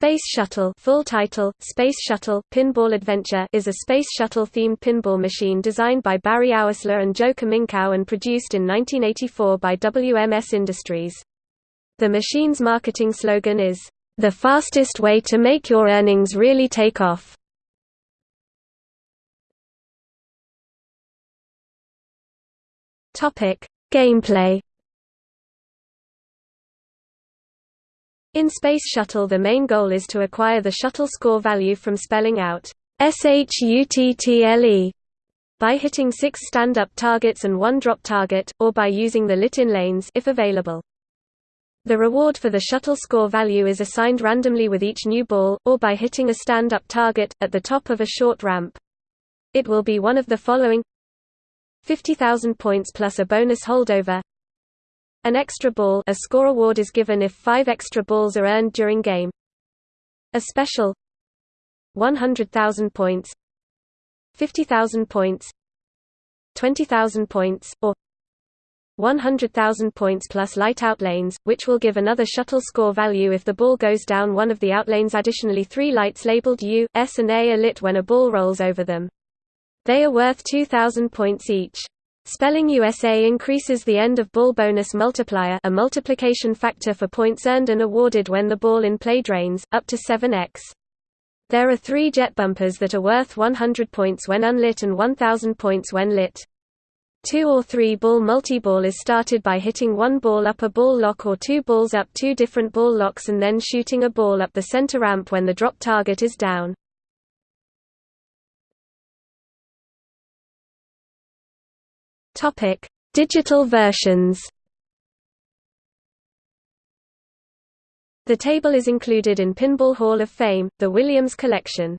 Space Shuttle full title, Space Shuttle, Pinball Adventure is a Space Shuttle-themed pinball machine designed by Barry Oursler and Joe Kaminkow and produced in 1984 by WMS Industries. The machine's marketing slogan is, "...the fastest way to make your earnings really take off." Gameplay In Space Shuttle the main goal is to acquire the shuttle score value from spelling out SHUTTLE by hitting six stand-up targets and one drop target, or by using the lit-in lanes if available. The reward for the shuttle score value is assigned randomly with each new ball, or by hitting a stand-up target, at the top of a short ramp. It will be one of the following 50,000 points plus a bonus holdover an extra ball a score award is given if five extra balls are earned during game. A special 100,000 points 50,000 points 20,000 points, or 100,000 points plus light out lanes, which will give another shuttle score value if the ball goes down one of the outlanes additionally three lights labeled U, S and A are lit when a ball rolls over them. They are worth 2,000 points each. Spelling USA increases the end of ball bonus multiplier a multiplication factor for points earned and awarded when the ball in play drains, up to 7x. There are three jet bumpers that are worth 100 points when unlit and 1000 points when lit. Two or three ball multi-ball is started by hitting one ball up a ball lock or two balls up two different ball locks and then shooting a ball up the center ramp when the drop target is down. Topic: Digital versions. The table is included in Pinball Hall of Fame, the Williams collection.